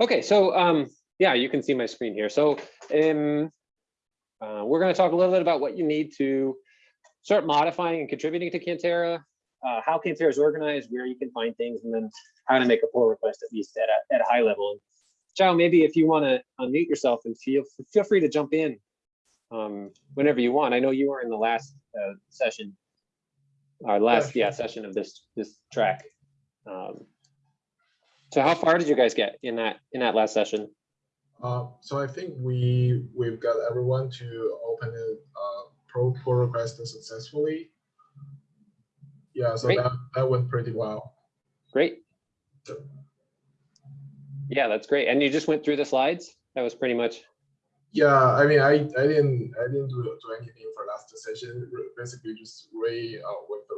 Okay, so um, yeah, you can see my screen here. So um, uh, we're going to talk a little bit about what you need to start modifying and contributing to Cantera, uh, how Cantera is organized, where you can find things, and then how to make a pull request at least at a, at a high level. Chow, maybe if you want to unmute yourself and feel feel free to jump in um, whenever you want. I know you were in the last uh, session, our last yeah, session of this this track. Um, so how far did you guys get in that in that last session? Uh, so I think we we've got everyone to open a uh, pro pull request successfully. Yeah, so Great. that that went pretty well. Great. So- Yeah, that's great. And you just went through the slides? That was pretty much, Yeah, I mean, I I didn't I didn't do, do anything for last session. Basically, just re uh, went through the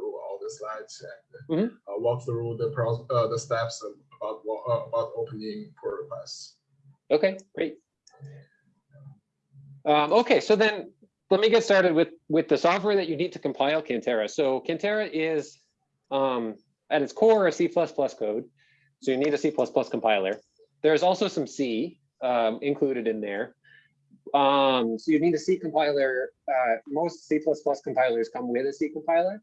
slides and Mhm. uh, walk through the pro uh, the steps of- about uh, about opening pull requests. okay, great. Um, okay, so then let me get started with, with the software that you need to compile Cantera. So Cantera is um, at its core a C++ code. So you need a C++ compiler. There's also some C um, included in there. Um, so you need a C compiler. Uh, most C++ compilers come with a C compiler.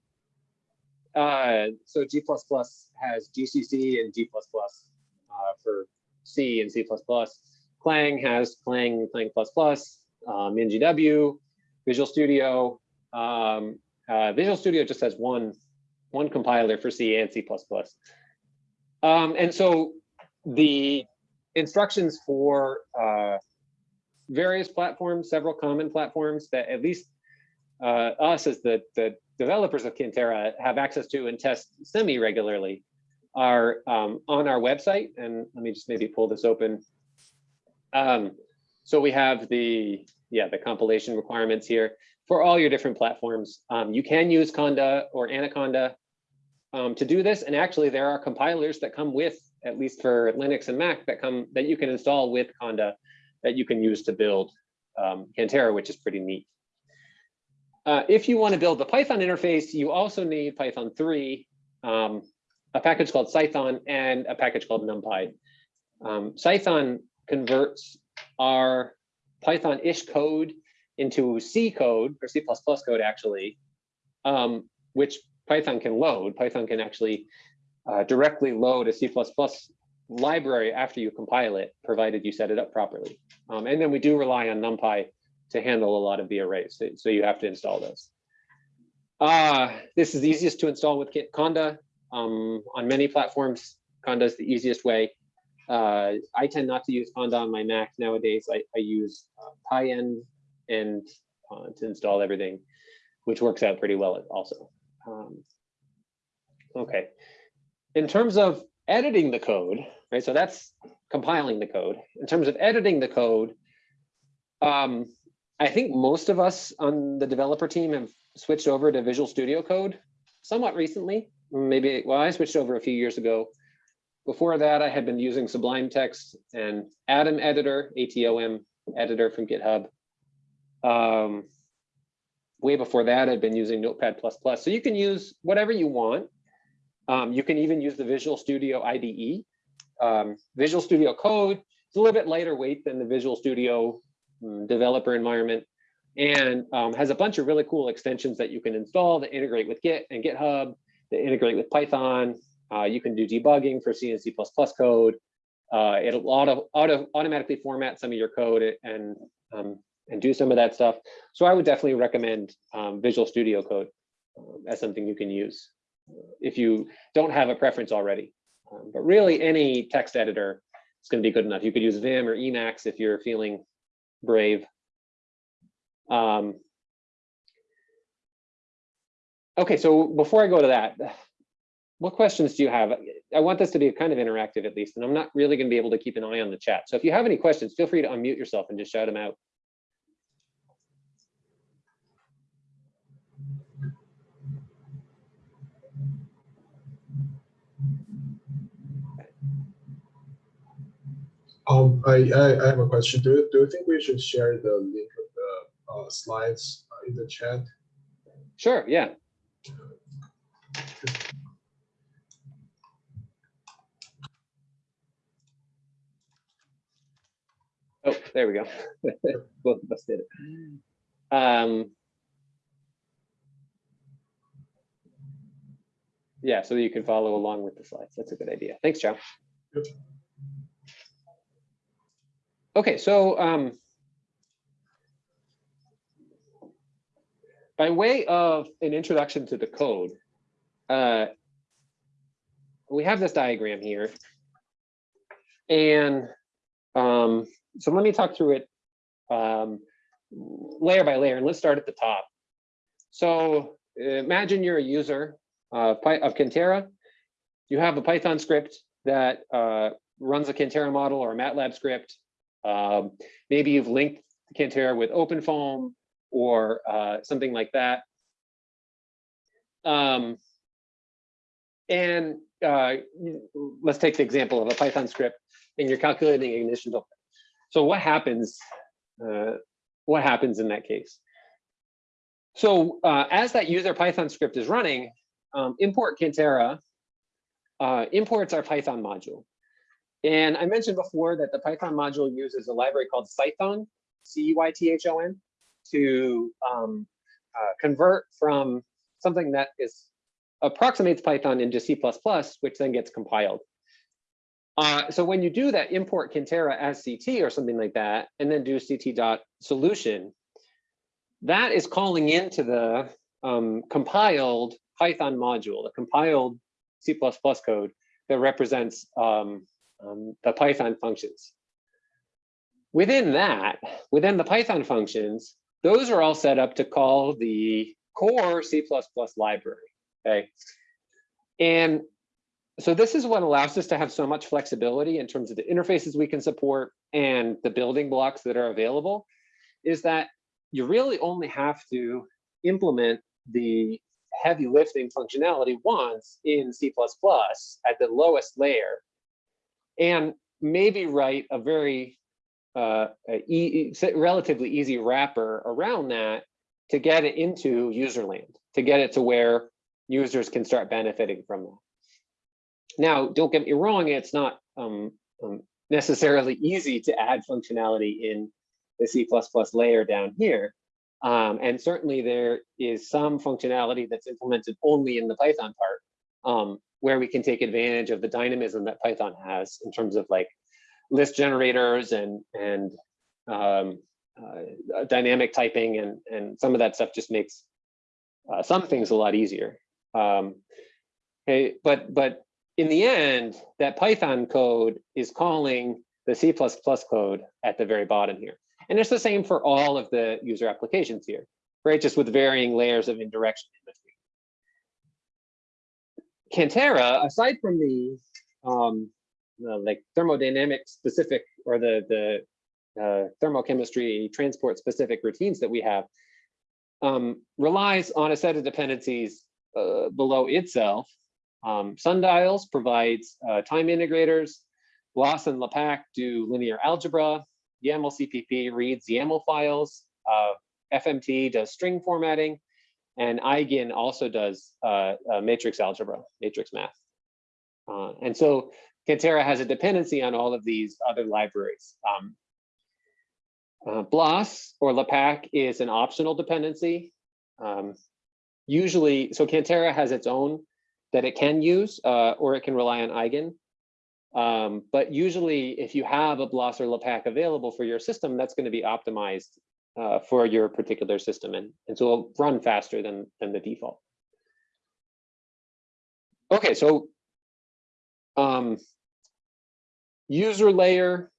Uh, so G++ has GCC and G++ uh, for C and C++. Clang has Clang, Clang++, um, MinGW, Visual Studio. Um, uh, Visual Studio just has one, one compiler for C and C++. Um, and so the instructions for uh, various platforms, several common platforms that at least uh, us as the, the developers of Cantera have access to and test semi-regularly are um, on our website. And let me just maybe pull this open. Um, so we have the, yeah, the compilation requirements here for all your different platforms. Um, you can use Conda or Anaconda um, to do this. And actually there are compilers that come with, at least for Linux and Mac, that come that you can install with Conda that you can use to build um, Cantera, which is pretty neat. Uh, if you want to build the Python interface, you also need Python 3, um, a package called Cython, and a package called NumPy. Um, Cython converts our Python-ish code into C code, or C++ code actually, um, which Python can load. Python can actually uh, directly load a C++ library after you compile it, provided you set it up properly. Um, and then we do rely on NumPy to handle a lot of the arrays, so, so you have to install those. Uh, this is the easiest to install with Conda. Um, on many platforms, Conda is the easiest way. Uh, I tend not to use Conda on my Mac nowadays. I, I use uh, and uh, to install everything, which works out pretty well also. Um, okay. In terms of editing the code, right? So that's compiling the code. In terms of editing the code, um, I think most of us on the developer team have switched over to Visual Studio Code somewhat recently. Maybe, well, I switched over a few years ago. Before that, I had been using Sublime Text and Atom Editor, ATOM editor from GitHub. Um, way before that, I'd been using Notepad++. So you can use whatever you want. Um, you can even use the Visual Studio IDE. Um, Visual Studio Code is a little bit lighter weight than the Visual Studio developer environment and um, has a bunch of really cool extensions that you can install that integrate with Git and GitHub, that integrate with Python. Uh, you can do debugging for C and C++ code. Uh, it'll auto, auto automatically format some of your code and um, and do some of that stuff. So I would definitely recommend um, Visual Studio Code um, as something you can use if you don't have a preference already. Um, but really, any text editor is going to be good enough. You could use Vim or Emacs if you're feeling brave. Um, okay, so before I go to that, what questions do you have? I want this to be kind of interactive at least, and I'm not really going to be able to keep an eye on the chat. So if you have any questions, feel free to unmute yourself and just shout them out. Um, I, I, I have a question. Do, you- do you think we should share the link of the uh, slides uh, in the chat? Sure, yeah. Oh, There we go. Both of us did it. Um, yeah, so you can follow along with the slides. That's a good idea. Thanks, Joe. Yep. Okay, so um, by way of an introduction to the code, uh, we have this diagram here. And um, so let me talk through it um, layer by layer, and let's start at the top. So imagine you're a user uh, of Cantera. You have a Python script that uh, runs a Cantera model or a MATLAB script. Um, maybe you've linked Cantera with OpenFOAM or uh, something like that. Um, and uh, let's take the example of a Python script and you're calculating ignition delay. So what happens? Uh, what happens in that case? So uh, as that user Python script is running, um, import Cantera uh, imports our Python module. And I mentioned before that the Python module uses a library called Cython, C-Y-T-H-O-N, to um, uh, convert from something that is approximates Python into C++, which then gets compiled. Uh, so when you do that, import Cantera as CT or something like that, and then do CT dot solution, that is calling into the um, compiled Python module, the compiled C++ code that represents um, um, the Python functions. Within that, within the Python functions, those are all set up to call the core C++ library, okay? And so this is what allows us to have so much flexibility in terms of the interfaces we can support and the building blocks that are available, is that you really only have to implement the heavy lifting functionality once in C++ at the lowest layer and maybe write a very uh, a e relatively easy wrapper around that to get it into user land, to get it to where users can start benefiting from that. Now, don't get me wrong, it's not um, um, necessarily easy to add functionality in the C++ layer down here. Um, and certainly there is some functionality that's implemented only in the Python part, um, where we can take advantage of the dynamism that Python has in terms of like list generators and and um, uh, dynamic typing and and some of that stuff just makes uh, some things a lot easier. Um, okay, but but in the end, that Python code is calling the C++ code at the very bottom here. And it's the same for all of the user applications here, right? Just with varying layers of indirection Cantera, aside from the um, uh, like thermodynamic specific or the, the uh, thermochemistry transport specific routines that we have, um, relies on a set of dependencies uh, below itself. Um, Sundials provides uh, time integrators. BLAS and LAPACK do linear algebra. YAML CPP reads YAML files. Uh, FMT does string formatting. And eigen also does uh, matrix algebra, matrix math. Uh, and so Cantera has a dependency on all of these other libraries. Um, uh, BLAS or LAPACK is an optional dependency. Um, usually, so Cantera has its own that it can use, uh, or it can rely on eigen. Um, but usually, if you have a BLAS or LAPACK available for your system, that's going to be optimized uh, for your particular system, and, and so it'll run faster than, than the default. Okay, so um, user layer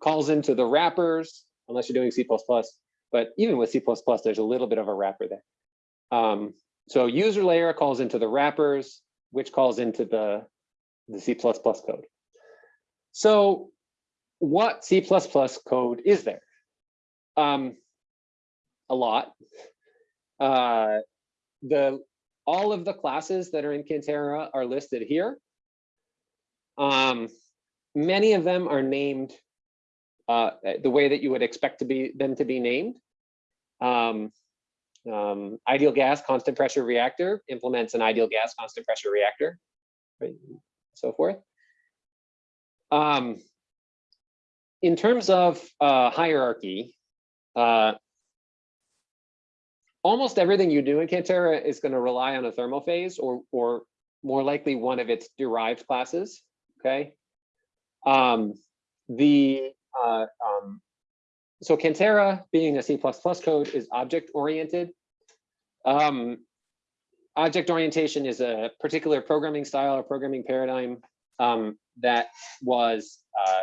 calls into the wrappers, unless you're doing C++, but even with C++, there's a little bit of a wrapper there. Um, so user layer calls into the wrappers, which calls into the, the C++ code. So what C++ code is there? Um, a lot. Uh, the all of the classes that are in Cantera are listed here. Um, many of them are named uh, the way that you would expect to be them to be named. Um, um, ideal gas constant pressure reactor implements an ideal gas constant pressure reactor, right? So forth. Um, in terms of uh, hierarchy, uh, almost everything you do in Cantera is going to rely on a thermophase or, or more likely one of its derived classes. Okay. Um, the uh, um, so Cantera being a C++ code is object oriented. Um, object orientation is a particular programming style or programming paradigm um, that was uh,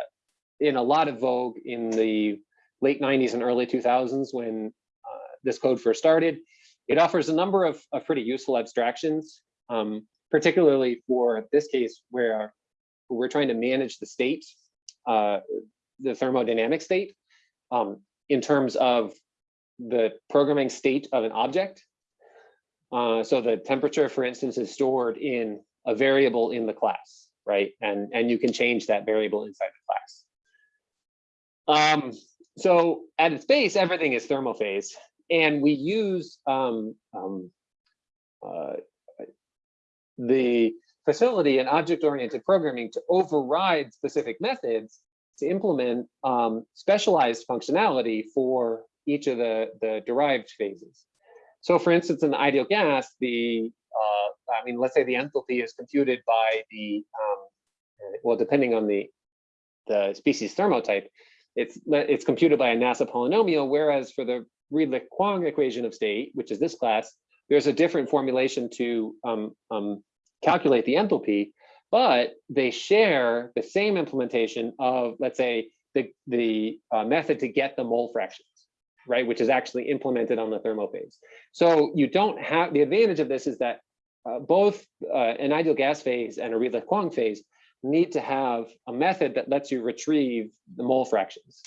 in a lot of vogue in the late 90s and early 2000s when uh, this code first started. It offers a number of, of pretty useful abstractions, um, particularly for this case where we're trying to manage the state, uh, the thermodynamic state, um, in terms of the programming state of an object. Uh, so the temperature, for instance, is stored in a variable in the class, right? And, and you can change that variable inside the class. Um, so at its base, everything is thermophase. And we use um, um, uh, the facility and object-oriented programming to override specific methods to implement um, specialized functionality for each of the, the derived phases. So for instance, in the ideal gas, the, uh, I mean, let's say the enthalpy is computed by the, um, well, depending on the, the species thermotype, it's, it's computed by a NASA polynomial, whereas for the Redlich-Kwong equation of state, which is this class, there's a different formulation to um, um, calculate the enthalpy, but they share the same implementation of, let's say, the, the uh, method to get the mole fractions, right, which is actually implemented on the thermophase. So you don't have, the advantage of this is that uh, both uh, an ideal gas phase and a Redlich-Kwong phase need to have a method that lets you retrieve the mole fractions.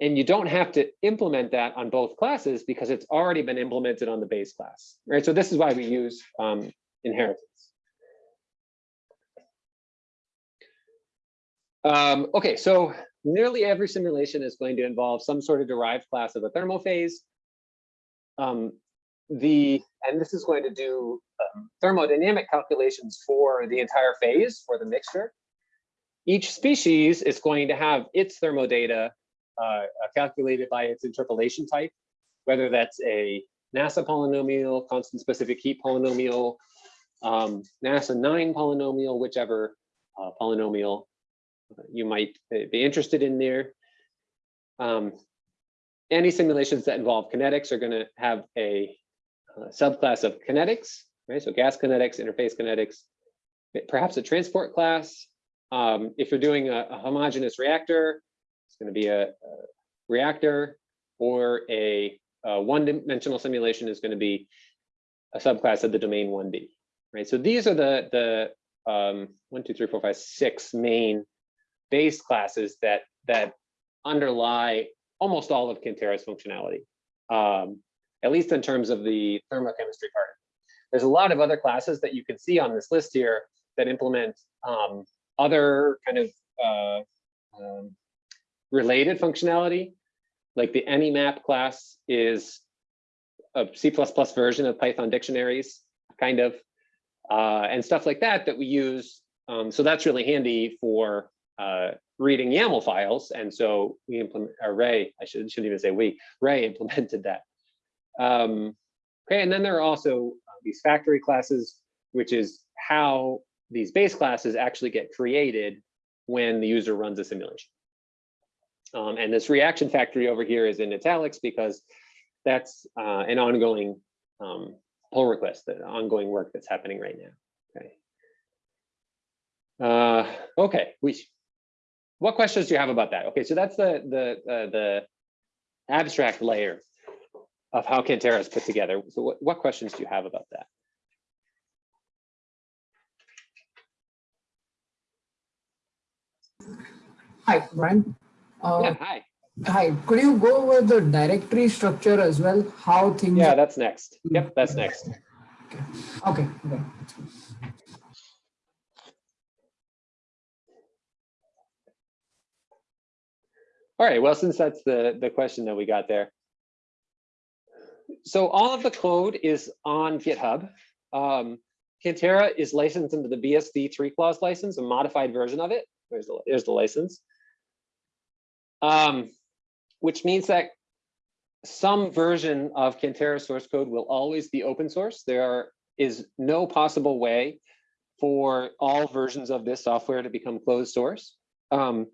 And you don't have to implement that on both classes because it's already been implemented on the base class, right? So this is why we use um, inheritance. Um, okay, so nearly every simulation is going to involve some sort of derived class of a thermophase. Um, the and this is going to do um, thermodynamic calculations for the entire phase for the mixture. Each species is going to have its thermodata uh, calculated by its interpolation type, whether that's a NASA polynomial, constant specific heat polynomial, um, NASA 9 polynomial, whichever uh, polynomial you might be interested in there. Um, any simulations that involve kinetics are going to have a uh, subclass of kinetics, right? So gas kinetics, interface kinetics, perhaps a transport class. Um, if you're doing a, a, homogeneous reactor, it's going to be a, a reactor or a, a one-dimensional simulation is going to be a subclass of the domain 1D, right? So these are the, the um, one, two, three, four, five, six main base classes that that underlie almost all of Cantera's functionality, um, at least in terms of the thermochemistry part. There's a lot of other classes that you can see on this list here that implement um, other kind of uh, um, related functionality. Like the AnyMap class is a C++ version of Python dictionaries, kind of, uh, and stuff like that that we use. Um, so that's really handy for uh, reading YAML files. And so we implement, or Ray, I should, shouldn't even say we, Ray implemented that. Um, okay, and then there are also uh, these factory classes, which is how these base classes actually get created when the user runs a simulation. Um, and this reaction factory over here is in italics because that's uh, an ongoing um, pull request, the ongoing work that's happening right now. Okay. Uh, okay, we what questions do you have about that? Okay, so that's the the uh, the abstract layer of how Cantera is put together. So what, what questions do you have about that? Hi, Bryan. Uh, yeah, hi. Hi, could you go over the directory structure as well? How things. Yeah, that's next. Yep, that's next. Okay. Okay. okay. All right, well, since that's the, the question that we got there. So all of the code is on GitHub. Um, Cantera is licensed under the BSD three clause license, a modified version of it. There's the, there's the license. Um, which means that some version of Cantera source code will always be open source. There is no possible way for all versions of this software to become closed source. Um,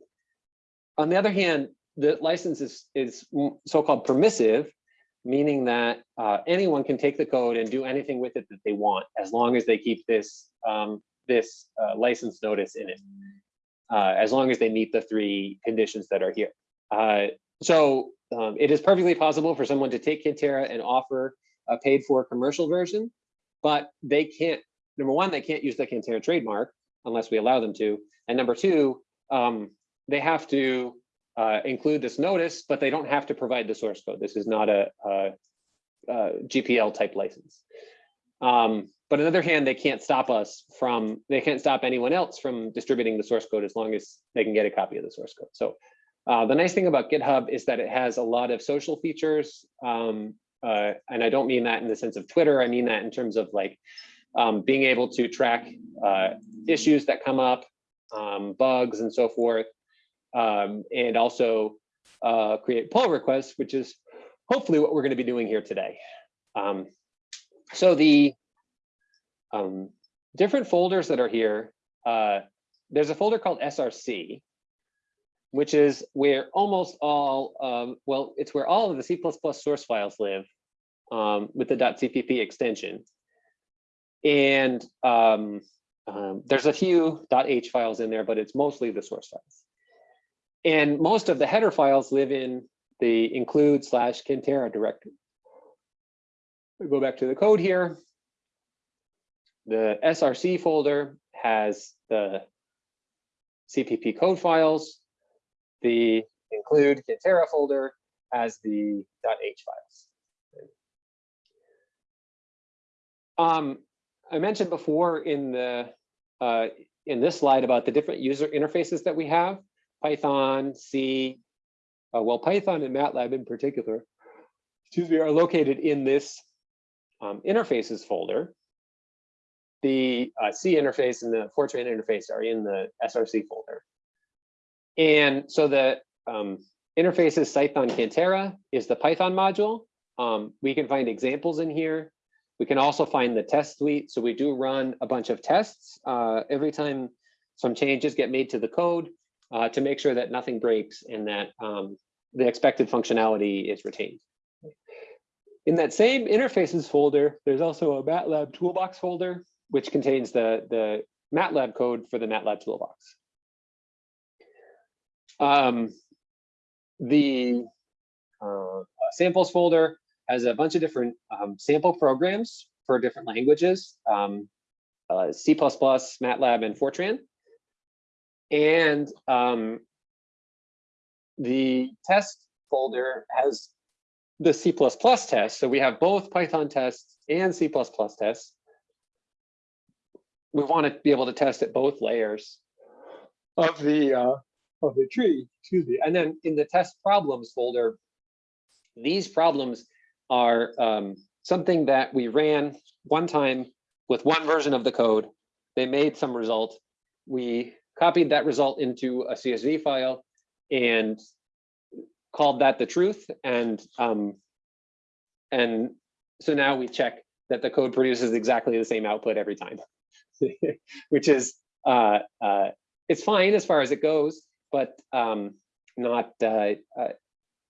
on the other hand, the license is, is so-called permissive, meaning that uh, anyone can take the code and do anything with it that they want, as long as they keep this, um, this uh, license notice in it. Uh, as long as they meet the three conditions that are here. Uh, so um, it is perfectly possible for someone to take Cantera and offer a paid for commercial version, but they can't, number one, they can't use the Cantera trademark unless we allow them to. And number two, um, they have to uh, include this notice, but they don't have to provide the source code. This is not a, a, a GPL type license. Um, but on the other hand, they can't stop us from, they can't stop anyone else from distributing the source code as long as they can get a copy of the source code. So uh, the nice thing about GitHub is that it has a lot of social features. Um, uh, and I don't mean that in the sense of Twitter. I mean that in terms of like um, being able to track uh, issues that come up, um, bugs and so forth. Um, and also uh, create pull requests, which is hopefully what we're going to be doing here today. Um, so the um, different folders that are here, uh, there's a folder called SRC, which is where almost all, um, well, it's where all of the C++ source files live um, with the .cpp extension. And um, um, there's a few .h files in there, but it's mostly the source files. And most of the header files live in the include slash Cantera directory. We go back to the code here. The SRC folder has the CPP code files. The include Cantera folder has the .h files. Um, I mentioned before in the uh, in this slide about the different user interfaces that we have, Python, C, uh, well, Python and MATLAB in particular, excuse me, are located in this um, interfaces folder. The uh, C interface and the Fortran interface are in the SRC folder. And so the um, interfaces Python Cantera is the Python module. Um, we can find examples in here. We can also find the test suite. So we do run a bunch of tests uh, every time some changes get made to the code uh, to make sure that nothing breaks and that um, the expected functionality is retained. In that same interfaces folder, there's also a MATLAB toolbox folder, which contains the, the MATLAB code for the MATLAB toolbox. Um, the uh, samples folder has a bunch of different um, sample programs for different languages, um, uh, C++, MATLAB, and Fortran. And um, the test folder has the C++ test. So we have both Python tests and C++ tests. We want to be able to test at both layers of the uh, of the tree, excuse me. And then in the test problems folder, these problems are um, something that we ran one time with one version of the code. They made some result. We copied that result into a CSV file and called that the truth. And um, and so now we check that the code produces exactly the same output every time, which is uh, uh, it's fine as far as it goes, but um, not uh, uh,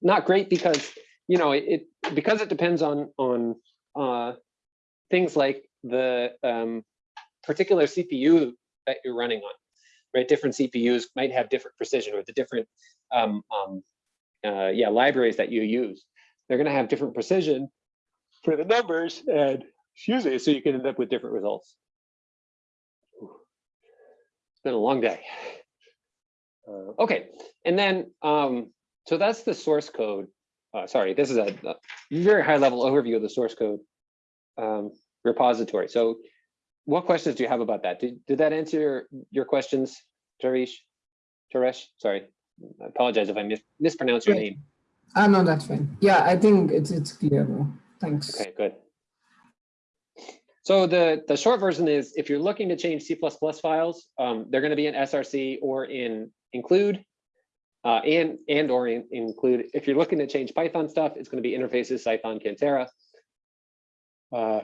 not great because you know it, it because it depends on on uh, things like the um, particular CPU that you're running on, right? Different CPUs might have different precision or the different um, um, uh, yeah libraries that you use. They're going to have different precision for the numbers and excuse me, so you can end up with different results. Been a long day. Uh, okay, and then um, so that's the source code. Uh, sorry, this is a, a, very high level overview of the source code um, repository. So what questions do you have about that? Did, did that answer your, your questions, Tarish? Taresh, sorry. I apologize if I mis mispronounced your name. Ah, no, that's fine. Yeah, I think it's it's clear. Thanks. Okay, good. So the, the short version is if you're looking to change C++ files, um, they're going to be in SRC or in include. Uh, and, and or in- include, if you're looking to change Python stuff, it's gonna be interfaces, Python, Cantera. Uh,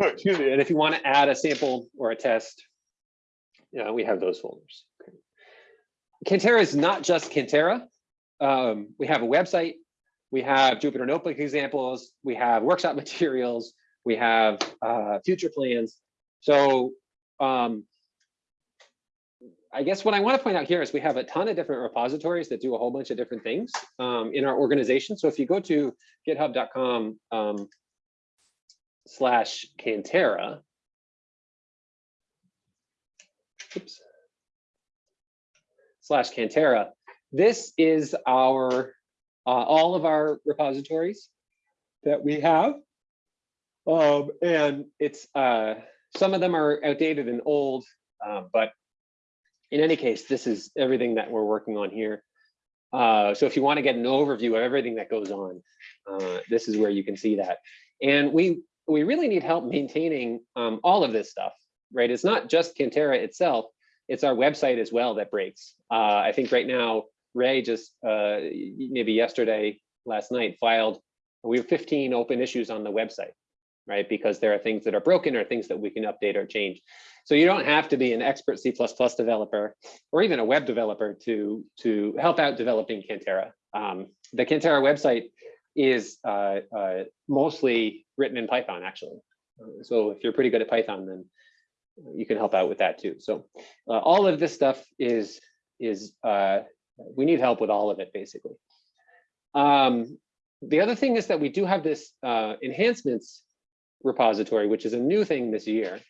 oh, Excuse me, and if you want to add a sample or a test, yeah, we have those folders. Okay. Cantera is not just Cantera. Um, we have a website, we have Jupyter Notebook examples, we have workshop materials, we have uh, future plans. So um, I guess what I want to point out here is we have a ton of different repositories that do a whole bunch of different things um, in our organization. So if you go to github.com um, slash Cantera, oops, slash Cantera, this is our uh, all of our repositories that we have. Um, and it's uh, some of them are outdated and old, uh, but in any case, this is everything that we're working on here. Uh, so if you want to get an overview of everything that goes on, uh, this is where you can see that. And we we really need help maintaining um, all of this stuff, right? It's not just Cantera itself, it's our website as well that breaks. Uh, I think right now, Ray just uh, maybe yesterday, last night filed, we have 15 open issues on the website, right? Because there are things that are broken or things that we can update or change. So you don't have to be an expert C++ developer or even a web developer to, to help out developing Cantera. Um, the Cantera website is uh, uh, mostly written in Python, actually. So if you're pretty good at Python, then you can help out with that too. So uh, all of this stuff is, is uh, we need help with all of it, basically. Um, the other thing is that we do have this uh, enhancements repository, which is a new thing this year.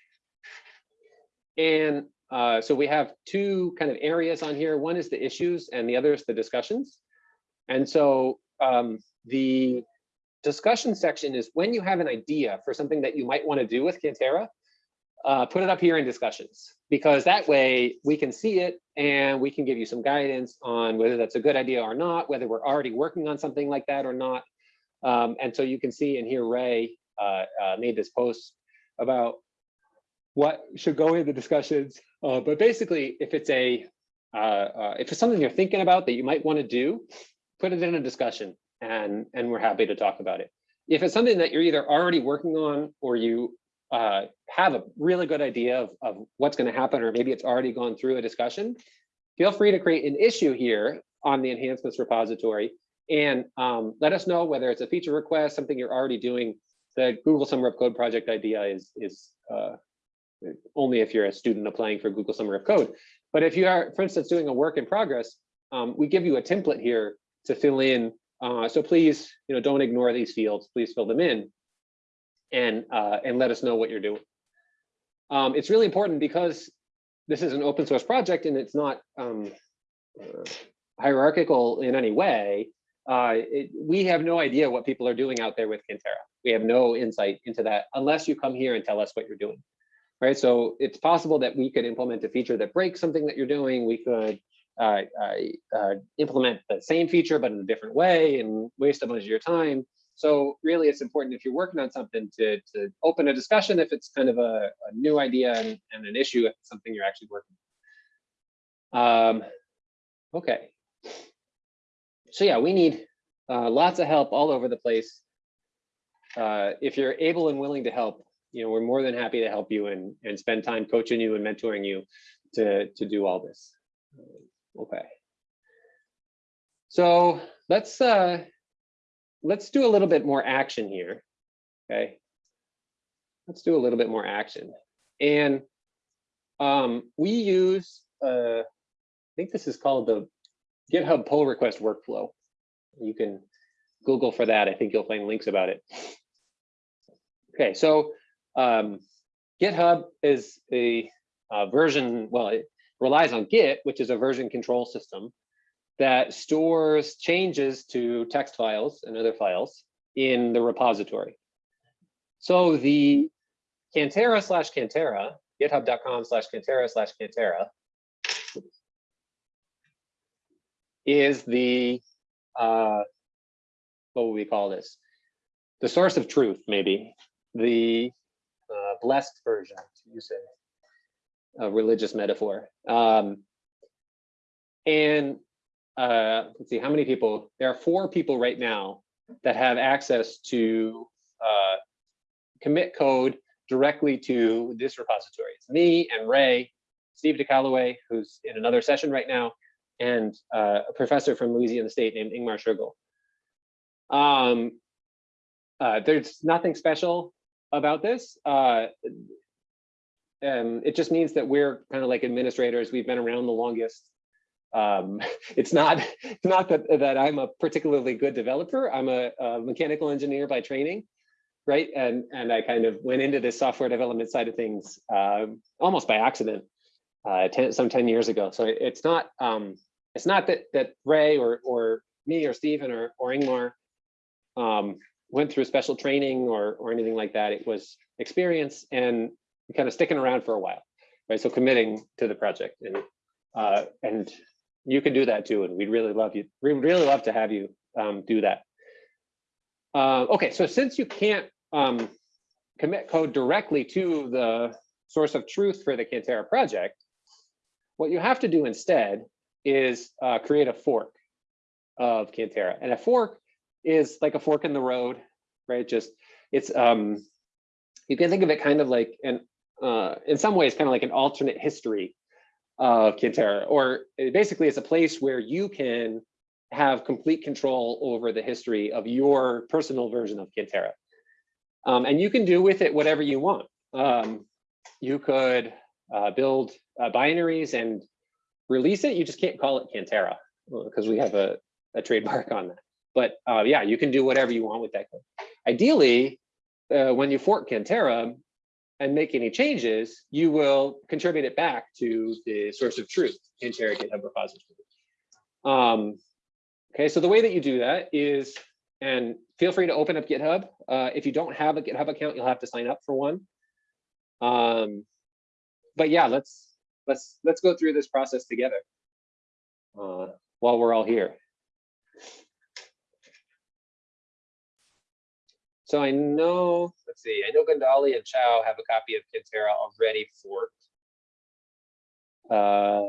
And uh, so we have two kind of areas on here. One is the issues and the other is the discussions. And so um, the discussion section is when you have an idea for something that you might want to do with Cantera, uh, put it up here in discussions, because that way we can see it and we can give you some guidance on whether that's a good idea or not, whether we're already working on something like that or not. Um, and so you can see and hear Ray made this post about what should go in the discussions. Uh, but basically, if it's a uh, uh, if it's something you're thinking about that you might want to do, put it in a discussion, and and we're happy to talk about it. If it's something that you're either already working on or you uh, have a really good idea of, of what's going to happen, or maybe it's already gone through a discussion, feel free to create an issue here on the enhancements repository and um, let us know whether it's a feature request, something you're already doing. The Google Summer of Code project idea is is uh, only if you're a student applying for Google Summer of Code. But if you are, for instance, doing a work in progress, um, we give you a template here to fill in. Uh, so please, you know, don't ignore these fields. Please fill them in, and uh, and let us know what you're doing. Um, it's really important because this is an open source project and it's not um, uh, hierarchical in any way. Uh, it, we have no idea what people are doing out there with Cantera. We have no insight into that unless you come here and tell us what you're doing right? So it's possible that we could implement a feature that breaks something that you're doing. We could uh, uh, uh, implement the same feature, but in a different way and waste a bunch of your time. So really it's important if you're working on something to, to open a discussion if it's kind of a, a new idea and, and, an issue if it's something you're actually working on. Um, okay. So yeah, we need uh, lots of help all over the place. Uh, if you're able and willing to help, you know, we're more than happy to help you and, and spend time coaching you and mentoring you to, to do all this. Okay. So let's, uh, let's do a little bit more action here. Okay. Let's do a little bit more action. And um, we use, uh, I think this is called the GitHub pull request workflow. You can Google for that. I think you'll find links about it. Okay, so um, GitHub is a, a, version, well, it relies on Git, which is a version control system that stores changes to text files and other files in the repository. So the Cantera slash Cantera, github.com slash Cantera slash Cantera is the, uh, what would we call this? The source of truth, maybe, the uh, blessed version, to use a, a religious metaphor. Um, And uh, let's see, how many people? There are four people right now that have access to uh, commit code directly to this repository. It's me and Ray, Steve DeCaluwe, who's in another session right now, and uh, a professor from Louisiana State named Ingmar Schoegl. Um, uh, there's nothing special about this. Uh, um, it just means that we're kind of like administrators. We've been around the longest. Um, it's not it's not that that I'm a particularly good developer. I'm a, a mechanical engineer by training, right? And and I kind of went into this software development side of things um, almost by accident, uh, 10, some 10 years ago. So it's not um, it's not that that Ray or or me or Stephen or or Ingmar um, went through special training or or anything like that. It was experience and kind of sticking around for a while, right? So committing to the project and uh, and you can do that too. And we'd really love you. We'd really love to have you um, do that. Uh, okay, so since you can't um, commit code directly to the source of truth for the Cantera project, what you have to do instead is uh, create a fork of Cantera. And a fork is like a fork in the road, right? Just it's um, you can think of it kind of like an uh, in some ways kind of like an alternate history of Cantera, or basically it's a place where you can have complete control over the history of your personal version of Cantera. Um, and you can do with it whatever you want. Um, you could uh, build uh, binaries and release it. You just can't call it Cantera because we have a, a, trademark on that. But uh, yeah, you can do whatever you want with that code. Ideally, uh, when you fork Cantera, and make any changes, you will contribute it back to the source of truth Cantera GitHub repository. Um, okay, so the way that you do that is, and feel free to open up GitHub. Uh, if you don't have a GitHub account, you'll have to sign up for one. Um, but yeah, let's let's let's go through this process together uh, while we're all here. So I know, let's see, I know Gandali and Chow have a copy of Cantera already forked. Uh,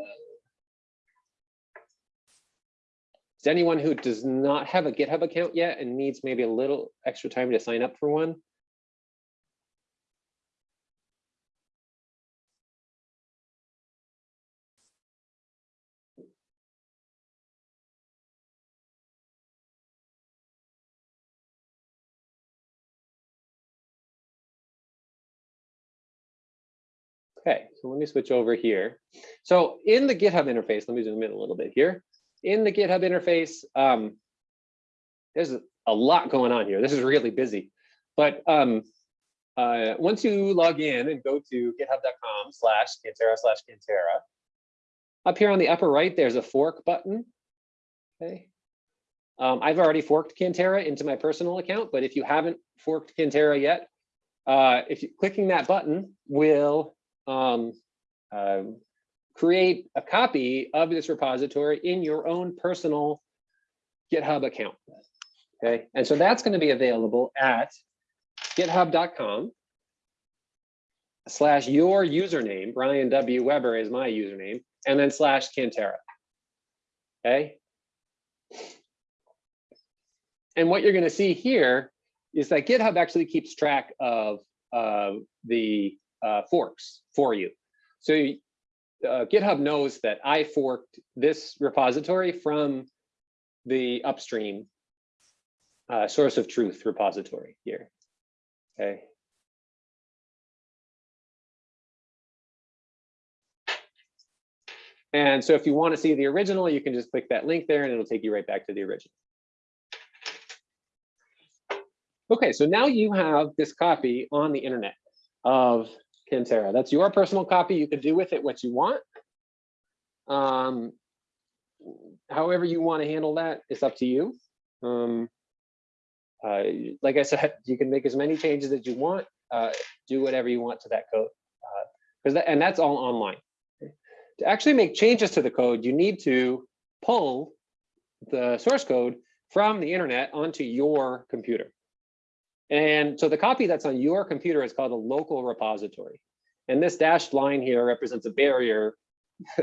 is anyone who does not have a GitHub account yet and needs maybe a little extra time to sign up for one? Okay, so let me switch over here. So in the GitHub interface, let me zoom in a little bit here. In the GitHub interface, um, there's a lot going on here. This is really busy. But um, uh, once you log in and go to github.com slash Cantera slash Cantera, up here on the upper right, there's a fork button. Okay. Um, I've already forked Cantera into my personal account, but if you haven't forked Cantera yet, uh, if you clicking that button will um, uh, create a copy of this repository in your own personal GitHub account. Okay, and so that's going to be available at github.com slash your username, Bryan W. Weber is my username, and then slash Cantera. Okay. And what you're going to see here is that GitHub actually keeps track of uh, the uh, forks for you. So uh, GitHub knows that I forked this repository from the upstream uh, source of truth repository here. Okay. And so if you want to see the original, you can just click that link there and it'll take you right back to the original. Okay, so now you have this copy on the internet of Cantera. That's your personal copy. You can do with it what you want. Um, however you want to handle that, it's up to you. Um, uh, like I said, you can make as many changes as you want. Uh, do whatever you want to that code, uh, that, and that's all online. To actually make changes to the code, you need to pull the source code from the internet onto your computer. And so the copy that's on your computer is called a local repository. And this dashed line here represents a barrier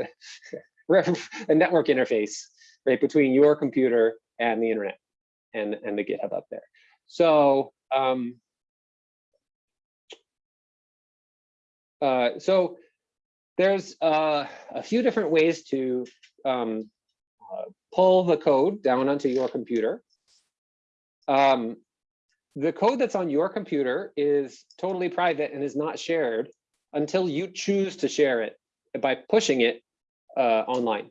a network interface, right, between your computer and the internet and, and the GitHub up there. So, um, uh, so there's uh, a few different ways to um, uh, pull the code down onto your computer. Um, the code that's on your computer is totally private and is not shared until you choose to share it by pushing it uh, online.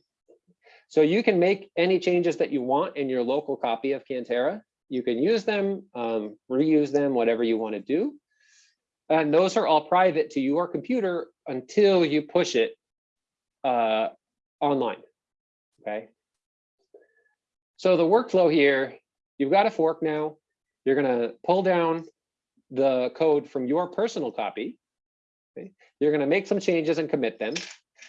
So you can make any changes that you want in your local copy of Cantera. You can use them, um, reuse them, whatever you want to do. And those are all private to your computer until you push it uh, online. Okay. So the workflow here, you've got a fork now. You're going to pull down the code from your personal copy. Okay. You're going to make some changes and commit them.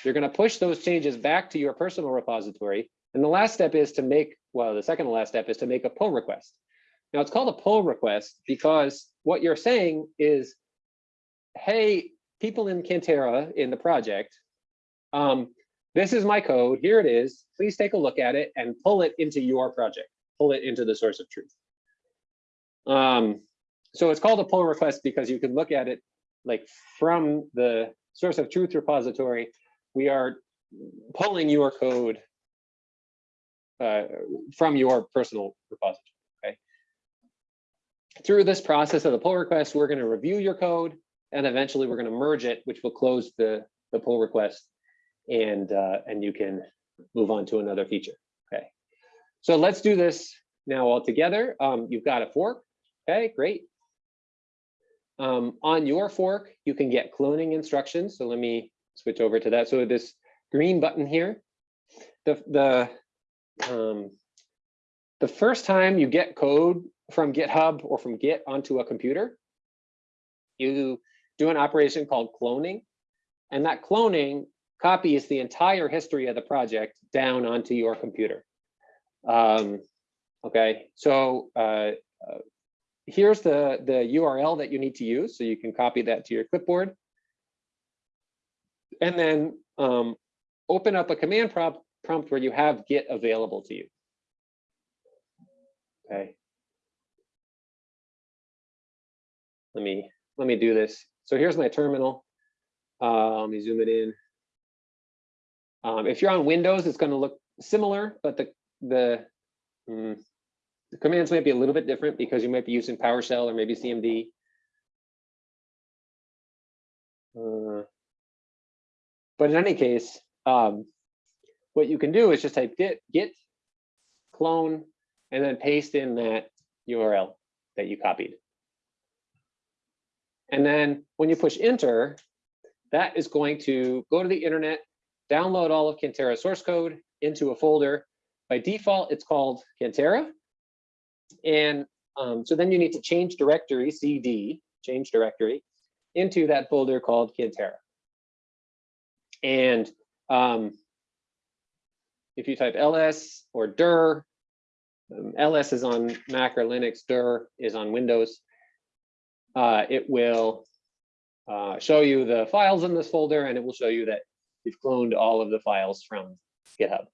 You're going to push those changes back to your personal repository. And the last step is to make, well, the second to last step is to make a pull request. Now it's called a pull request because what you're saying is, hey, people in Cantera in the project, um, this is my code, here it is, please take a look at it and pull it into your project, pull it into the source of truth. Um, so it's called a pull request because you can look at it like from the source of truth repository, we are pulling your code uh, from your personal repository, okay? Through this process of the pull request, we're gonna review your code and eventually we're gonna merge it, which will close the, the pull request and, uh, and you can move on to another feature, okay? So let's do this now all together. Um, you've got a fork, okay, great. Um, on your fork, you can get cloning instructions. So let me switch over to that. So this green button here, the, the, um, the first time you get code from GitHub or from Git onto a computer, you do an operation called cloning. And that cloning copies the entire history of the project down onto your computer. Um, okay, so uh, uh, here's the, the URL that you need to use. So you can copy that to your clipboard. And then um, open up a command prompt, prompt where you have Git available to you. Okay. Let me let me do this. So here's my terminal. Uh, let me zoom it in. Um, if you're on Windows, it's going to look similar, but the the, mm, the commands might be a little bit different because you might be using PowerShell or maybe CMD. Uh, but in any case, um, what you can do is just type git, git clone, and then paste in that URL that you copied. And then when you push enter, that is going to go to the internet, download all of Cantera source code into a folder. By default, it's called Cantera. And um, so then you need to change directory, CD, change directory, into that folder called Cantera. And um, if you type ls or dir, um, ls is on Mac or Linux, dir is on Windows, uh, it will uh, show you the files in this folder and it will show you that you've cloned all of the files from GitHub.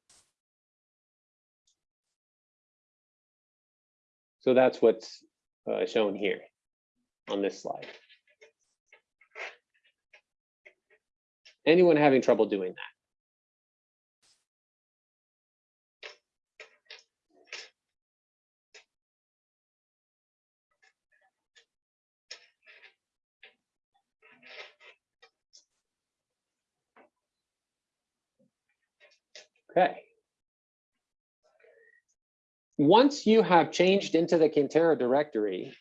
So that's what's uh, shown here on this slide. Anyone having trouble doing that? Okay. Once you have changed into the Cantera directory,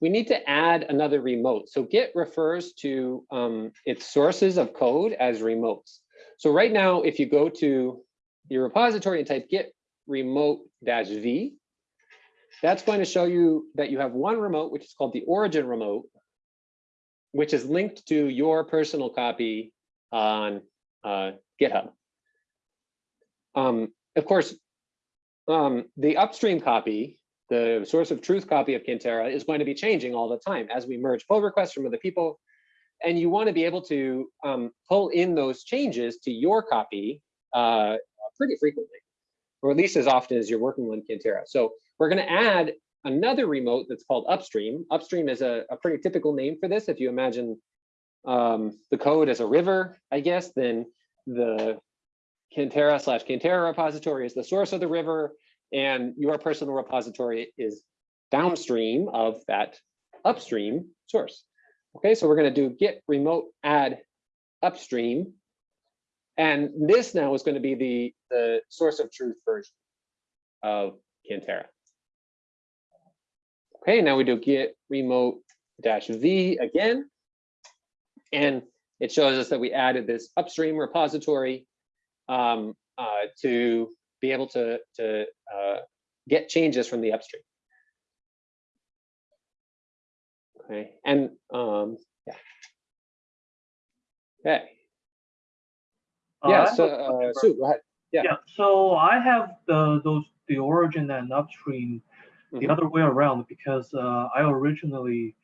we need to add another remote. So Git refers to um, its sources of code as remotes. So right now, if you go to your repository and type git remote dash v, that's going to show you that you have one remote, which is called the origin remote, which is linked to your personal copy on uh, GitHub. Um, of course, um, the upstream copy, the source of truth copy of Cantera is going to be changing all the time as we merge pull requests from other people. And you want to be able to um, pull in those changes to your copy uh, pretty frequently, or at least as often as you're working on Cantera. So we're going to add another remote that's called upstream. Upstream is a, a pretty typical name for this. If you imagine um, the code as a river, I guess, then the Cantera slash Cantera repository is the source of the river, and your personal repository is downstream of that upstream source. Okay, so we're going to do git remote add upstream. And this now is going to be the, the source of truth version of Cantera. Okay, now we do git remote dash v again. And it shows us that we added this upstream repository um, uh, to be able to, to uh, get changes from the upstream. Okay, and um, yeah. Okay, Uh, yeah, have so uh, Sue, go ahead. yeah. Yeah, so I have the, those, the origin and upstream the Mhm. other way around because uh, I originally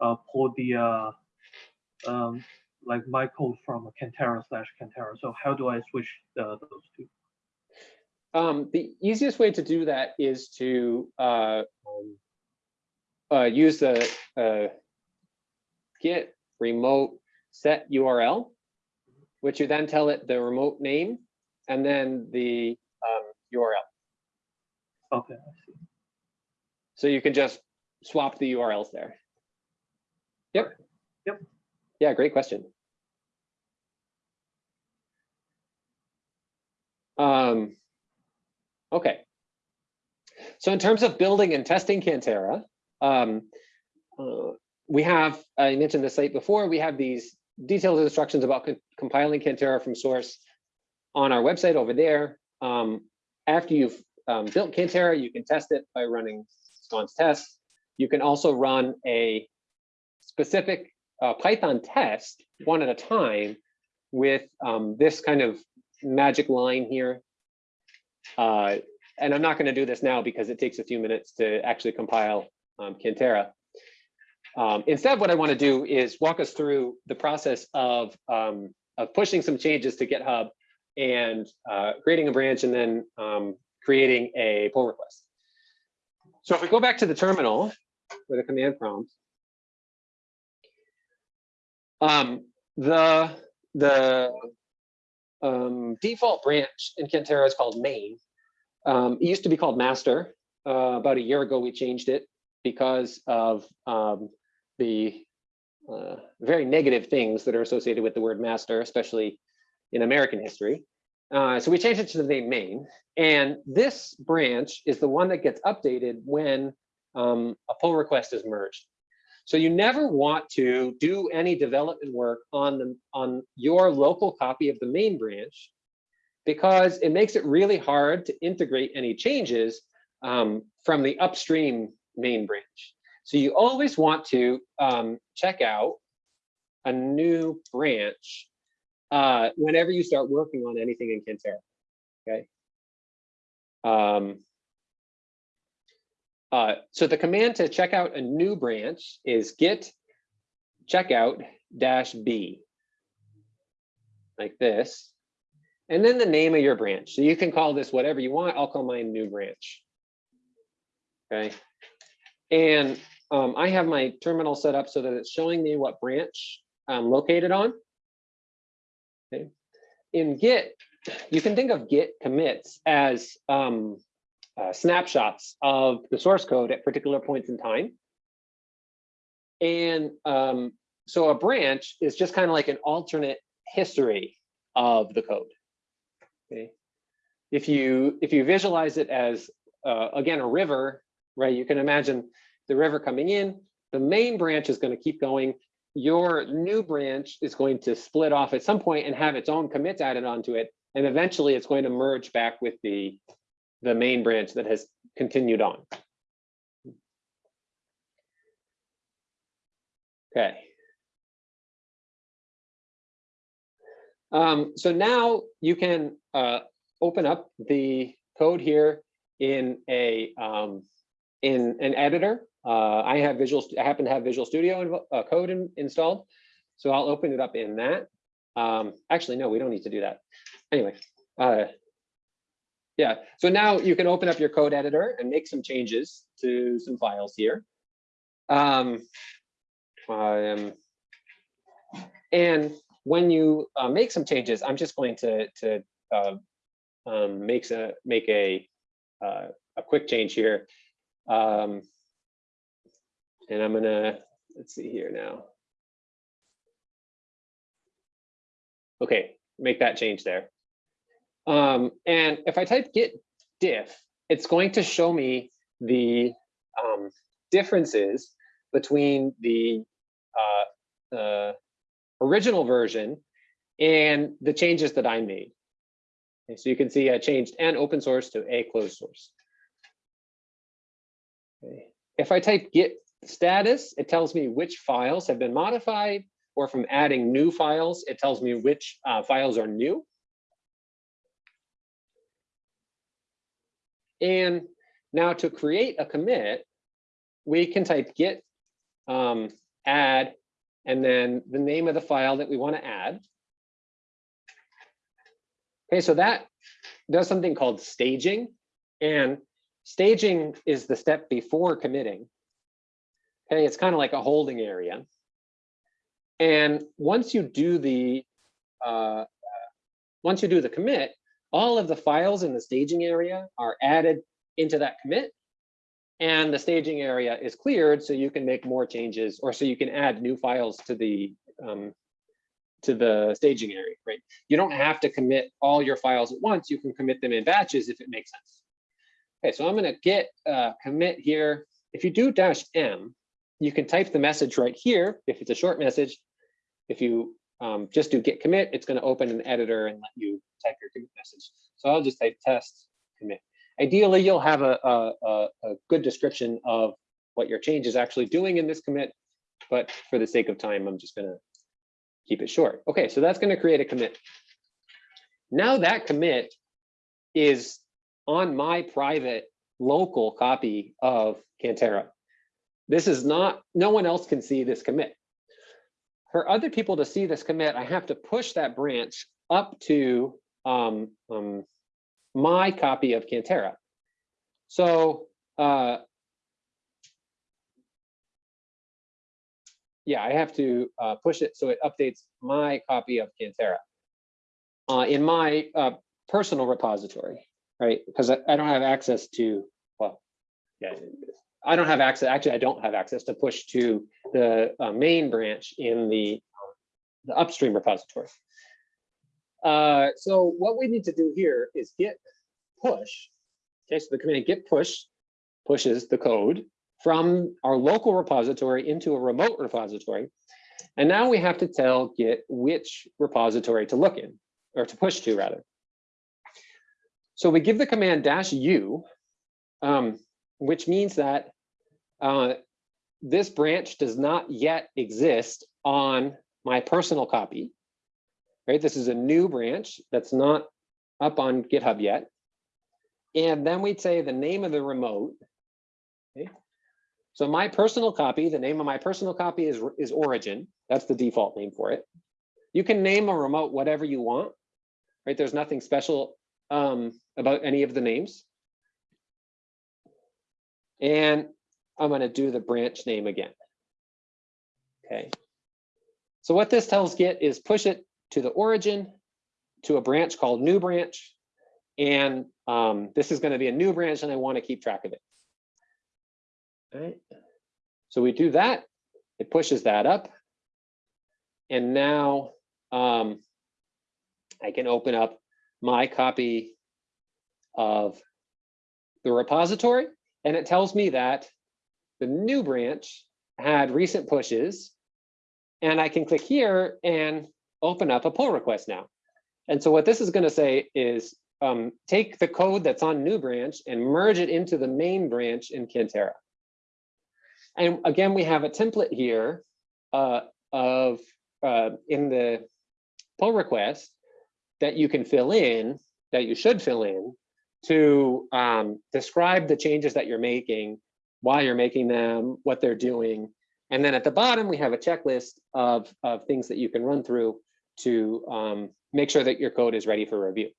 uh, pulled the, uh, um, like my code from Cantera slash Cantera. So how do I switch the, those two? Um, the easiest way to do that is to uh, um, uh, use the uh, git remote set URL, which you then tell it the remote name and then the um, URL. Okay, I see. So you can just swap the URLs there. Yep. Yep. Yeah, great question. Um, okay. So in terms of building and testing Cantera, um, uh, we have, I mentioned the site before, we have these detailed instructions about co- compiling Cantera from source on our website over there. Um, after you've um, built Cantera, you can test it by running scons tests. You can also run a specific uh, Python test one at a time with um, this kind of magic line here. Uh, and I'm not going to do this now because it takes a few minutes to actually compile um, Cantera. Um, instead, what I want to do is walk us through the process of, um, of pushing some changes to GitHub and uh, creating a branch and then um, creating a pull request. So if we go back to the terminal with a command prompt, um, the the um, default branch in Cantera is called main. Um, it used to be called master. Uh, about a year ago, we changed it because of um, the uh, very negative things that are associated with the word master, especially in American history. Uh, so we changed it to the name main. And this branch is the one that gets updated when um, a pull request is merged. So you never want to do any development work on the on your local copy of the main branch because it makes it really hard to integrate any changes um, from the upstream main branch. So you always want to um, check out a new branch uh, whenever you start working on anything in Cantera. Okay. Um, uh, so the command to check out a new branch is git checkout dash b, like this, and then the name of your branch. So you can call this whatever you want. I'll call mine new branch. Okay, and um, I have my terminal set up so that it's showing me what branch I'm located on. Okay, in Git, you can think of Git commits as um, uh, snapshots of the source code at particular points in time. And um, so a branch is just kind of like an alternate history of the code. Okay. If you if you visualize it as uh, again a river, right? You can imagine the river coming in. The main branch is going to keep going. Your new branch is going to split off at some point and have its own commits added onto it, and eventually it's going to merge back with the the main branch that has continued on. Okay. Um, so now you can uh, open up the code here in a um, in an editor. Uh, I have Visual. I happen to have Visual Studio uh, code in, installed, so I'll open it up in that. Um, actually, no, we don't need to do that. Anyway, uh, yeah, so now you can open up your code editor and make some changes to some files here. Um, um, and when you uh, make some changes, I'm just going to to uh, um, makes a make a uh, a quick change here. Um, and I'm gonna let's see here now. Okay, make that change there. Um, and if I type git diff, it's going to show me the um, differences between the uh, uh, original version and the changes that I made. Okay, so you can see I changed an open source to a closed source. Okay. If I type git status, it tells me which files have been modified, or from adding new files, it tells me which uh, files are new. And now to create a commit, we can type git um, add and then the name of the file that we want to add. Okay, so that does something called staging. And staging is the step before committing. Okay, it's kind of like a holding area. And once you do the uh, once you do the commit, all of the files in the staging area are added into that commit. And the staging area is cleared so you can make more changes or so you can add new files to the um, to the staging area, right? You don't have to commit all your files at once. You can commit them in batches if it makes sense. Okay, so I'm gonna get uh, commit here. If you do dash M, you can type the message right here if it's a short message. If you um, just do git commit, it's gonna open an editor and let you type your commit message. So I'll just type test commit. Ideally, you'll have a, a, a, good description of what your change is actually doing in this commit, but for the sake of time, I'm just gonna keep it short. Okay, so that's gonna create a commit. Now that commit is on my private local copy of Cantera. This is not, no one else can see this commit. For other people to see this commit, I have to push that branch up to um, um, my copy of Cantera. So uh, yeah, I have to uh, push it so it updates my copy of Cantera uh, in my uh, personal repository, right? Because I, I don't have access to, well, yeah, I don't have access, actually, I don't have access to push to the uh, main branch in the, the upstream repository. Uh, so what we need to do here is git push. Okay, so the command git push pushes the code from our local repository into a remote repository. And now we have to tell Git which repository to look in, or to push to rather. So we give the command dash u, um, which means that uh, this branch does not yet exist on my personal copy. Right, this is a new branch that's not up on GitHub yet. And then we'd say the name of the remote. Okay. So my personal copy, the name of my personal copy is, is origin. That's the default name for it. You can name a remote whatever you want, right? There's nothing special um, about any of the names. And I'm going to do the branch name again. Okay. So what this tells Git is push it to the origin, to a branch called new branch. And um, this is going to be a new branch and I want to keep track of it. All right. So we do that. It pushes that up. And now um, I can open up my copy of the repository. And it tells me that the new branch had recent pushes. And I can click here and open up a pull request now. And so what this is going to say is um, take the code that's on new branch and merge it into the main branch in Cantera. And again, we have a template here uh, of uh, in the pull request that you can fill in, that you should fill in to um, describe the changes that you're making, why you're making them, what they're doing. And then at the bottom, we have a checklist of, of things that you can run through to um, make sure that your code is ready for review.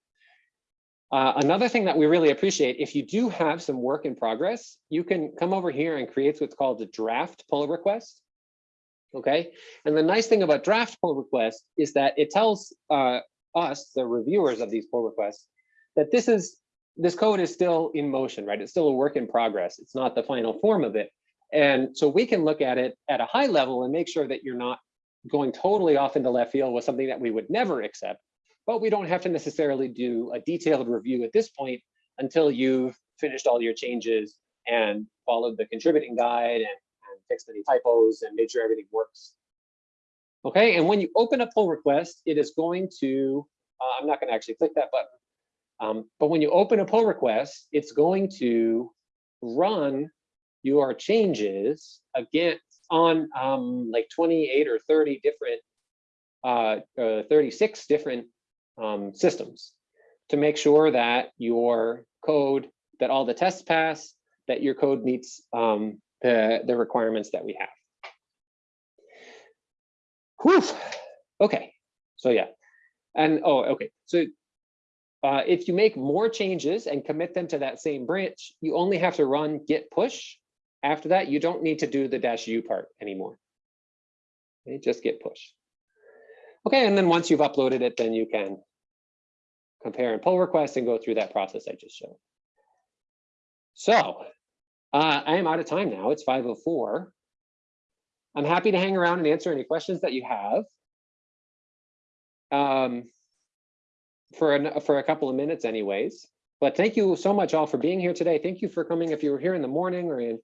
Uh, another thing that we really appreciate, if you do have some work in progress, you can come over here and create what's called a draft pull request. Okay, and the nice thing about draft pull request is that it tells uh, us, the reviewers of these pull requests, that this is this code is still in motion, right? It's still a work in progress. It's not the final form of it. And so we can look at it at a high level and make sure that you're not going totally off into left field with something that we would never accept. But we don't have to necessarily do a detailed review at this point until you've finished all your changes and followed the contributing guide and, and fixed any typos and made sure everything works. Okay, and when you open a pull request, it is going to, uh, I'm not going to actually click that button, um, but when you open a pull request, it's going to run your changes again on um, like 28 or 30 different, uh, uh, 36 different um, systems to make sure that your code, that all the tests pass, that your code meets um, the, the requirements that we have. Whew. Okay, so yeah. And oh, okay. So uh, if you make more changes and commit them to that same branch, you only have to run git push. After that, you don't need to do the dash u part anymore. Okay, just git push. Okay, and then once you've uploaded it, then you can compare and pull requests and go through that process I just showed. So uh, I am out of time now. It's 5.04. I'm happy to hang around and answer any questions that you have. Um, for, an, for a couple of minutes anyways. But thank you so much all for being here today. Thank you for coming. If you were here in the morning or in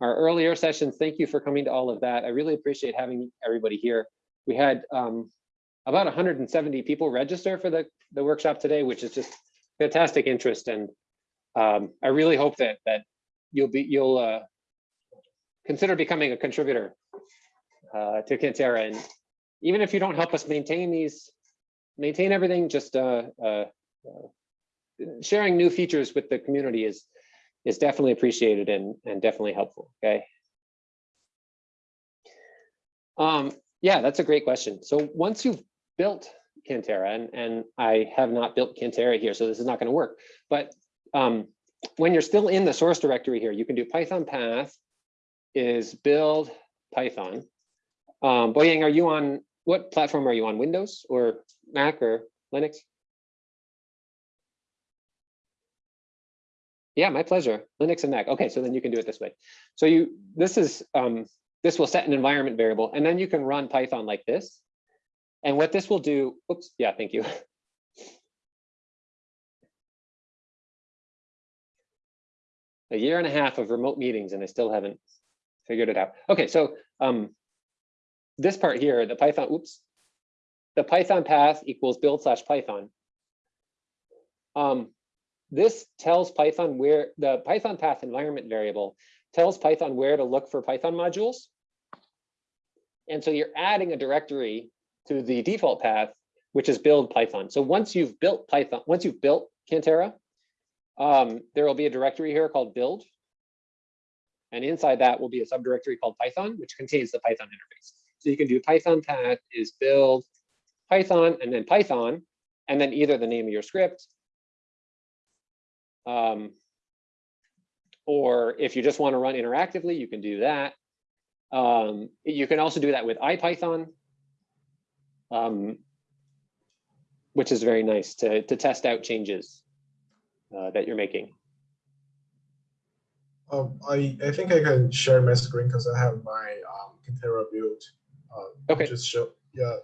our earlier sessions, thank you for coming to all of that. I really appreciate having everybody here. We had um, about 170 people register for the, the workshop today, which is just fantastic interest. And um, I really hope that that you'll be you'll uh, consider becoming a contributor uh, to Cantera. And even if you don't help us maintain these maintain everything, just uh, uh, uh, sharing new features with the community is is definitely appreciated and, and definitely helpful, okay? Um, yeah, that's a great question. So once you've built Cantera, and, and I have not built Cantera here, so this is not gonna work, but um, when you're still in the source directory here, you can do Python path is build Python. Um, Boyang, are you on, what platform are you on, Windows or Mac or Linux? Yeah, my pleasure. Linux and Mac. Okay, so then you can do it this way. So you, this is, um, this will set an environment variable, and then you can run Python like this. And what this will do, oops, yeah, thank you. A year and a half of remote meetings, and I still haven't figured it out. Okay, so um, this part here, the Python, oops, the Python path equals build slash Python. Um, this tells Python where the Python path environment variable tells Python where to look for Python modules. And so you're adding a directory to the default path, which is build Python. So once you've built Python, once you've built Cantera, um, there will be a directory here called build. And inside that will be a subdirectory called Python, which contains the Python interface. So you can do Python path is build Python and then Python, and then either the name of your script. Um, or if you just want to run interactively, you can do that. Um, you can also do that with IPython, um, which is very nice to, to test out changes uh, that you're making. Um, I, I think I can share my screen because I have my um, Cantera build. Uh, Okay. Just show, yeah,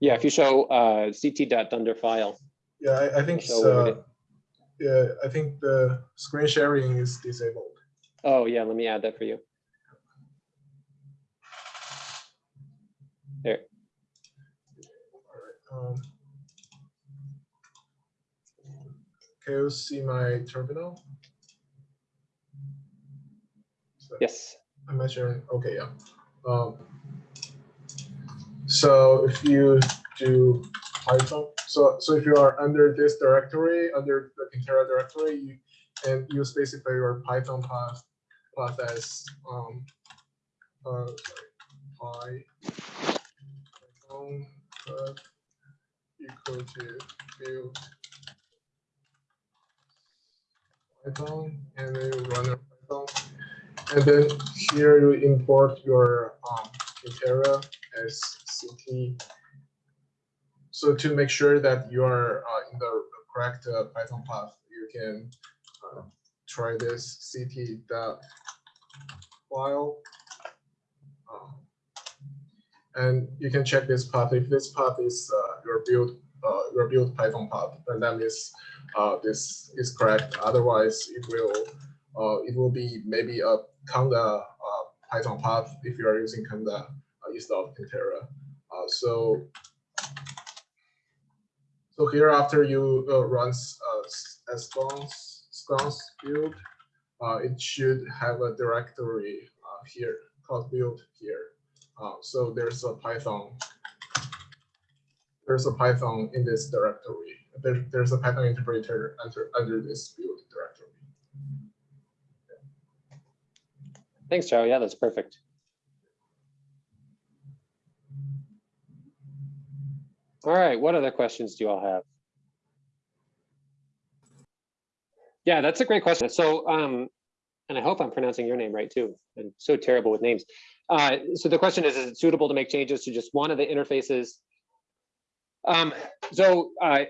Yeah, if you show uh, ct.dunder file. yeah, I, I think, So uh, yeah, I think the screen sharing is disabled. Oh, yeah, let me add that for you. There. All right. Um, can you see my terminal? So- Yes. I'm not sure. Okay, yeah. Um, so if you do Python, so so if you are under this directory, under the Cantera directory, you, and you specify your Python path path as um uh sorry, py Python path equal to build Python and then you run a Python. And then here you import your um, Cantera as CT. So to make sure that you are uh, in the correct uh, Python path, you can uh, try this CT file. Um, And you can check this path. If this path is uh, your build, uh, your build Python path, then that means uh, this is correct. Otherwise, it will uh, it will be maybe a Conda uh, Python path if you are using Conda uh, instead of Cantera. Uh, so so here after you uh, runs uh, scons scons build, uh, it should have a directory uh, here called build here. Uh, so there's a Python. There's a Python in this directory. There, there's a Python interpreter under under this build directory. Thanks, Joe. Yeah, that's perfect. All right, what other questions do you all have? Yeah, that's a great question. So, um, and I hope I'm pronouncing your name right too. I'm so terrible with names. Uh, so the question is, is it suitable to make changes to just one of the interfaces? Um, so, uh,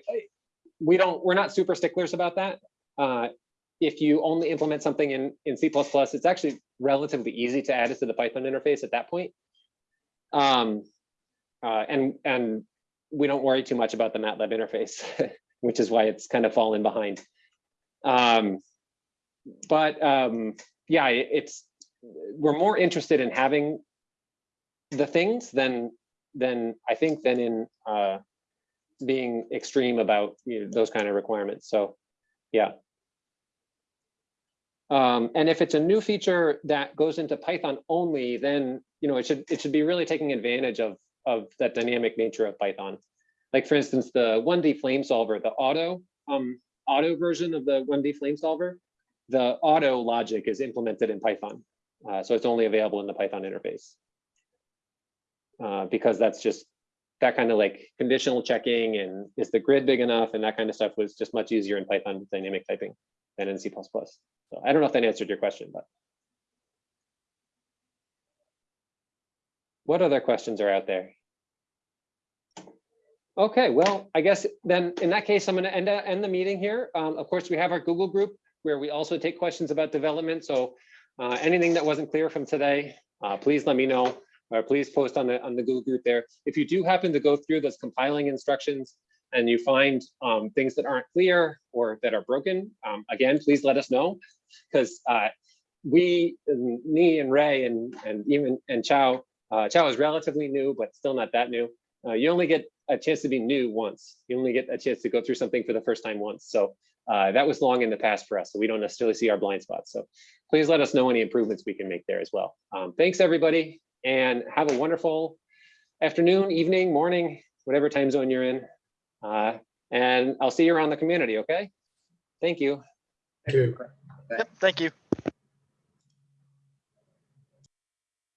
we don't, we're not super sticklers about that. Uh, if you only implement something in, in C++, it's actually relatively easy to add it to the Python interface at that point. Um, uh, and, and we don't worry too much about the MATLAB interface, which is why it's kind of fallen behind. Um, but um, yeah, it- it's, we're more interested in having the things than, than I think than in uh, being extreme about you know, those kind of requirements. So, yeah. Um, and if it's a new feature that goes into Python only, then you know it should it should be really taking advantage of of that dynamic nature of Python. Like for instance, the 1D flame solver, the auto um, auto version of the 1D flame solver, the auto logic is implemented in Python, uh, so it's only available in the Python interface. Uh, because that's just that kind of like conditional checking and is the grid big enough and that kind of stuff was just much easier in Python dynamic typing than in C++. So I don't know if that answered your question, but. What other questions are out there? Okay, well, I guess then in that case, I'm going to end, uh, end the meeting here. Um, of course, we have our Google group where we also take questions about development. So uh, anything that wasn't clear from today, uh, please let me know or please post on the on the Google group there. If you do happen to go through those compiling instructions and you find um, things that aren't clear or that are broken, um, again, please let us know because uh, we, and me and Ray and and even and Chow, uh, Chow is relatively new, but still not that new. Uh, you only get a chance to be new once. You only get a chance to go through something for the first time once. So uh, that was long in the past for us. So we don't necessarily see our blind spots. So please let us know any improvements we can make there as well. Um, thanks, everybody, and have a wonderful afternoon, evening, morning, whatever time zone you're in. Uh, and I'll see you around the community, okay? Thank you. Thank you. Yep, thank you.